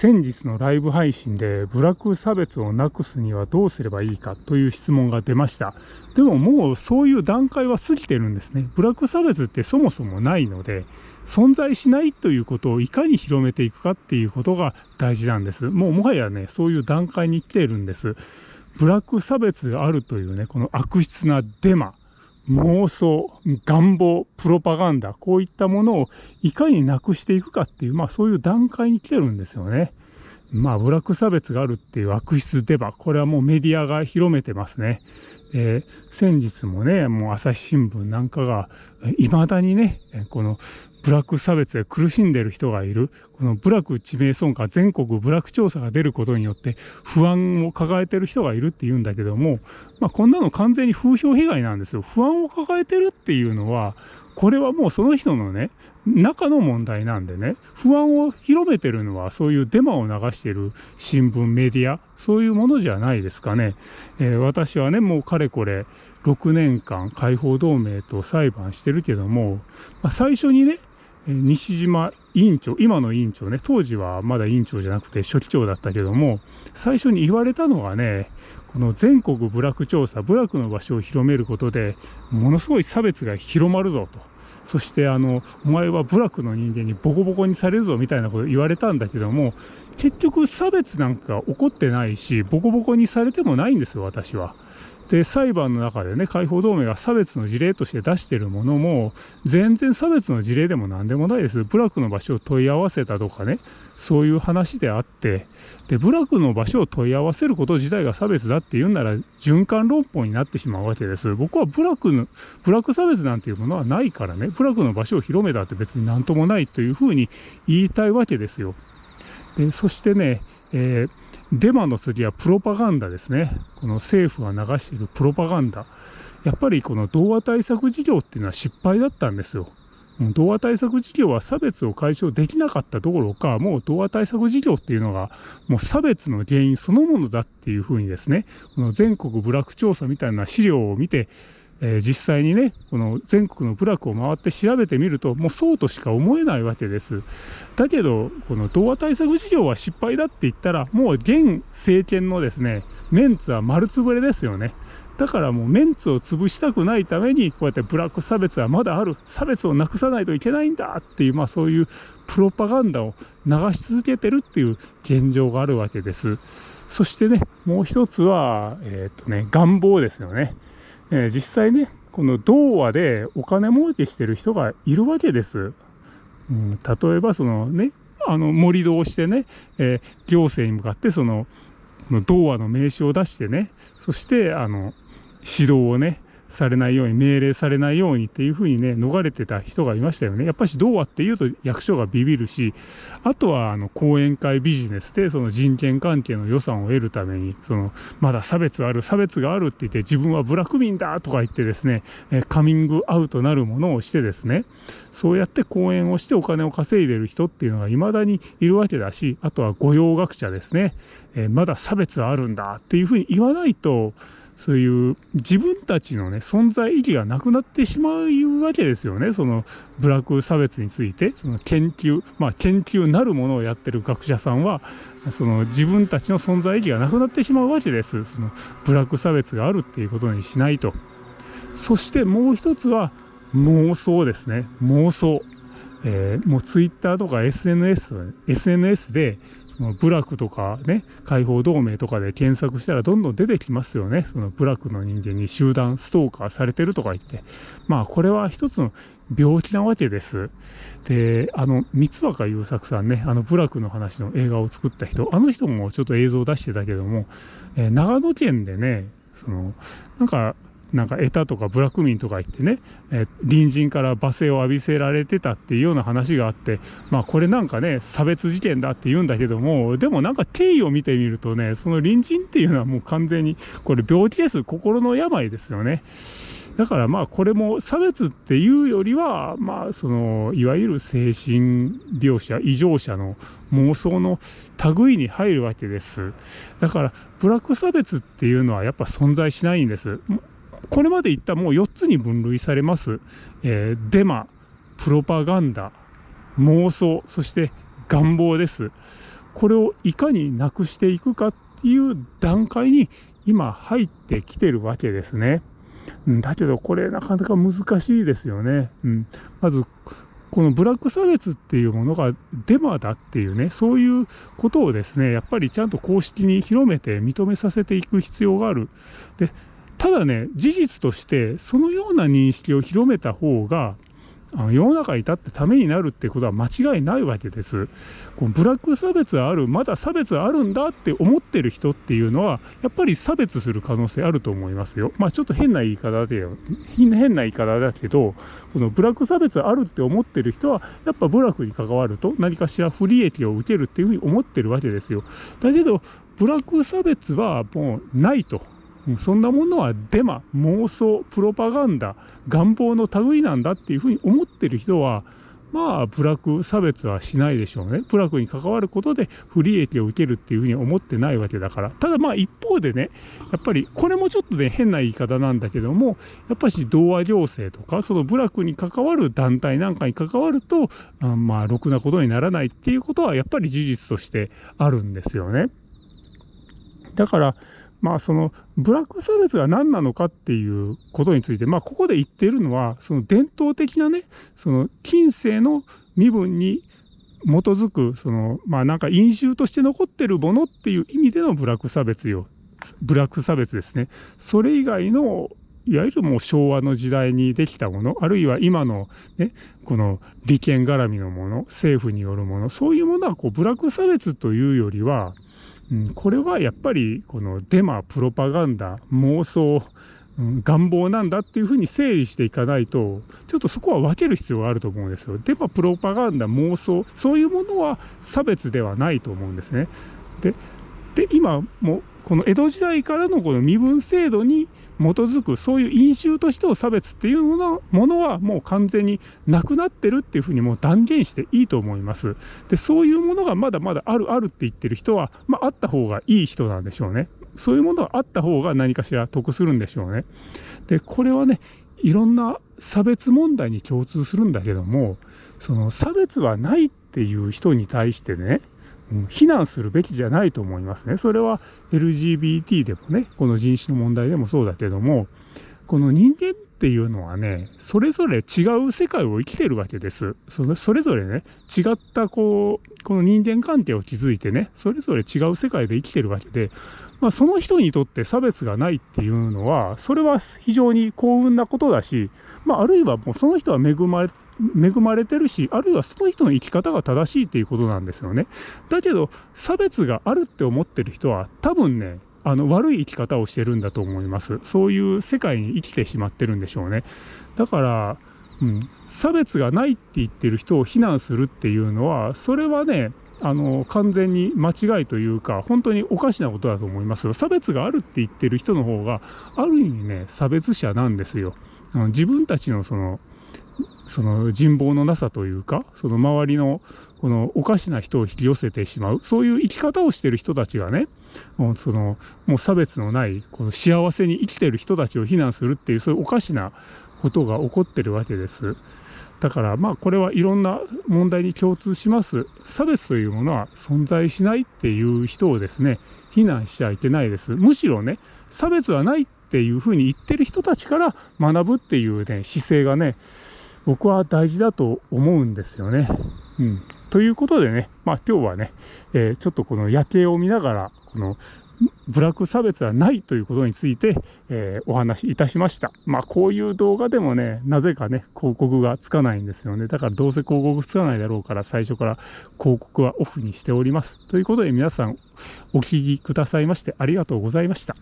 先日のライブ配信でブラック差別をなくすにはどうすればいいかという質問が出ました。でももうそういう段階は過ぎてるんですね。ブラック差別ってそもそもないので、存在しないということをいかに広めていくかっていうことが大事なんです。もうもはやね、そういう段階に来ているんです。ブラック差別があるというね、この悪質なデマ。妄想、願望、プロパガンダ、こういったものをいかになくしていくかっていう、まあそういう段階に来てるんですよね。まあ、ブラック差別があるっていう悪質デバ、これはもうメディアが広めてますね。えー、先日もね、もう朝日新聞なんかが、いまだにね、このブラック差別で苦しんでいる人がいる、このブラック致命損か全国ブラック調査が出ることによって不安を抱えてる人がいるっていうんだけども、まあ、こんなの完全に風評被害なんですよ。不安を抱えてるっていうのは、これはもうその人のね、中の問題なんでね、不安を広めてるのはそういうデマを流してる新聞、メディア、そういうものじゃないですかね。えー、私はね、もうかれこれ6年間解放同盟と裁判してるけども、まあ、最初にね、西島委員長、今の委員長ね、当時はまだ委員長じゃなくて書記長だったけども、最初に言われたのがね、この全国部落調査、部落の場所を広めることで、ものすごい差別が広まるぞと。そしてあの、お前は部落の人間にボコボコにされるぞみたいなこと言われたんだけども、結局差別なんか起こってないし、ボコボコにされてもないんですよ、私は。で、裁判の中でね、解放同盟が差別の事例として出してるものも、全然差別の事例でも何でもないです。部落の場所を問い合わせたとかね、そういう話であって、で、部落の場所を問い合わせること自体が差別だって言うんなら、循環論法になってしまうわけです。僕は部落の、部落差別なんていうものはないからね、部落の場所を広めたって別に何ともないというふうに言いたいわけですよ。で、そしてね、えーデマの次はプロパガンダですね。この政府が流しているプロパガンダ。やっぱりこの童話対策事業っていうのは失敗だったんですよ。童話対策事業は差別を解消できなかったどころか、もう童話対策事業っていうのが、もう差別の原因そのものだっていうふうにですね、この全国部落調査みたいな資料を見て、えー、実際にね、この全国の部落を回って調べてみると、もうそうとしか思えないわけです。だけど、この童話対策事業は失敗だって言ったら、もう現政権のですね、メンツは丸つぶれですよね。だからもうメンツを潰したくないために、こうやってブラック差別はまだある。差別をなくさないといけないんだっていう、まあそういうプロパガンダを流し続けてるっていう現状があるわけです。そしてね、もう一つは、えー、っとね、願望ですよね。え、実際ね、この童話でお金儲けしてる人がいるわけです。うん、例えばそのね、あの盛り土をしてね、えー、行政に向かってその、童話の名刺を出してね、そしてあの指導をね、されないように、命令されないようにっていうふうにね、逃れてた人がいましたよね。やっぱし童話っていうと役所がビビるし、あとはあの講演会ビジネスでその人権関係の予算を得るために、そのまだ差別ある、差別があるって言って自分はブラック民だとか言ってですね、カミングアウトなるものをしてですね、そうやって講演をしてお金を稼いでる人っていうのが未だにいるわけだし、あとは御用学者ですね、えまだ差別はあるんだっていうふうに言わないと、そういう自分たちのね、存在意義がなくなってしまうわけですよね。そのブラック差別について、その研究、まあ研究なるものをやってる学者さんは、その自分たちの存在意義がなくなってしまうわけです。そのブラック差別があるっていうことにしないと。そしてもう一つは妄想ですね。妄想。えー、もうツイッターとか SNS、SNS でその部落とかね、解放同盟とかで検索したらどんどん出てきますよね。その部落の人間に集団ストーカーされてるとか言って。まあこれは一つの病気なわけです。で、あの、三若優作さんね、あの部落の話の映画を作った人、あの人もちょっと映像を出してたけども、えー、長野県でね、その、なんかなんかエタとかブラック民とか言ってね、え隣人から罵声を浴びせられてたっていうような話があって、まあこれなんかね、差別事件だって言うんだけども、でもなんか経緯を見てみるとね、その隣人っていうのはもう完全に、これ病気です、心の病ですよね。だからまあこれも差別っていうよりは、まあその、いわゆる精神病者、異常者の妄想の類に入るわけです。だからブラック差別っていうのはやっぱ存在しないんです。これまで言ったもう4つに分類されます。えー、デマ、プロパガンダ、妄想、そして願望です。これをいかになくしていくかっていう段階に今入ってきてるわけですね。だけどこれなかなか難しいですよね。うん、まずこのブラック差別っていうものがデマだっていうね、そういうことをですね、やっぱりちゃんと公式に広めて認めさせていく必要がある。で、ただね、事実としてそのような認識を広めた方が、あの世の中に立ってためになるってことは間違いないわけです。このブラック差別ある、まだ差別あるんだって思ってる人っていうのは、やっぱり差別する可能性あると思いますよ。まあちょっと変な言い方で、変な言い方だけど、このブラック差別あるって思ってる人は、やっぱブラックに関わると何かしら不利益を受けるっていうふうに思ってるわけですよ。だけど、ブラック差別はもうないと。そんなものはデマ、妄想、プロパガンダ、願望の類なんだっていうふうに思ってる人は、まあ、部落差別はしないでしょうね。部落に関わることで不利益を受けるっていうふうに思ってないわけだから。ただまあ一方でね、やっぱりこれもちょっとね、変な言い方なんだけども、やっぱし童話行政とか、その部落に関わる団体なんかに関わると、あまあ、ろくなことにならないっていうことはやっぱり事実としてあるんですよね。だから、まあそのブラック差別が何なのかっていうことについて、まあここで言ってるのは、その伝統的なね、その近世の身分に基づく、そのまあなんか因習として残ってるものっていう意味でのブラック差別よ。ブラック差別ですね。それ以外のいわゆるもう昭和の時代にできたもの、あるいは今のね、この利権絡みのもの、政府によるもの、そういうものはこうブラック差別というよりは、これはやっぱりこのデマ、プロパガンダ、妄想、願望なんだっていうふうに整理していかないと、ちょっとそこは分ける必要があると思うんですよ。デマ、プロパガンダ、妄想、そういうものは差別ではないと思うんですね。で、で今もこの江戸時代からのこの身分制度に基づくそういう因習としての差別っていうものものはもう完全になくなってるっていうふうにもう断言していいと思います。でそういうものがまだまだあるあるって言ってる人は、まあ、あった方がいい人なんでしょうね。そういうものがあった方が何かしら得するんでしょうね。でこれはねいろんな差別問題に共通するんだけどもその差別はないっていう人に対してね非難するべきじゃないと思いますね。それは LGBT でもね、この人種の問題でもそうだけども、この人間っていうのはね、それぞれ違う世界を生きてるわけです。それそれぞれね、違ったこう、この人間関係を築いてね、それぞれ違う世界で生きてるわけで、まあ、その人にとって差別がないっていうのは、それは非常に幸運なことだし、まあ、あるいはもうその人は恵まれ恵まれてるし、あるいはその人の生き方が正しいっていうことなんですよね。だけど、差別があるって思ってる人は、多分ね、あの悪い生き方をしてるんだと思います。そういう世界に生きてしまってるんでしょうね。だから、うん、差別がないって言ってる人を非難するっていうのは、それはね、あの完全に間違いというか、本当におかしなことだと思いますよ。差別があるって言ってる人の方が、ある意味ね、差別者なんですよ。あの自分たちのそのその人望のなさというか、その周りのこのおかしな人を引き寄せてしまう、そういう生き方をしてる人たちがね、もうそのもう差別のない、この幸せに生きてる人たちを非難するっていう、そういうおかしなことが起こってるわけです。だからまあこれはいろんな問題に共通します。差別というものは存在しないっていう人をですね、非難しちゃいけないです。むしろね、差別はないっていうふうに言ってる人たちから学ぶっていうね、姿勢がね、僕は大事だと思うんですよね。うん、ということでね、まあ今日はね、えー、ちょっとこの夜景を見ながら、このブラック差別はないということについて、えー、お話しいたしました。まあこういう動画でもね、なぜかね、広告がつかないんですよね。だからどうせ広告つかないだろうから最初から広告はオフにしております。ということで皆さんお聴きくださいましてありがとうございました。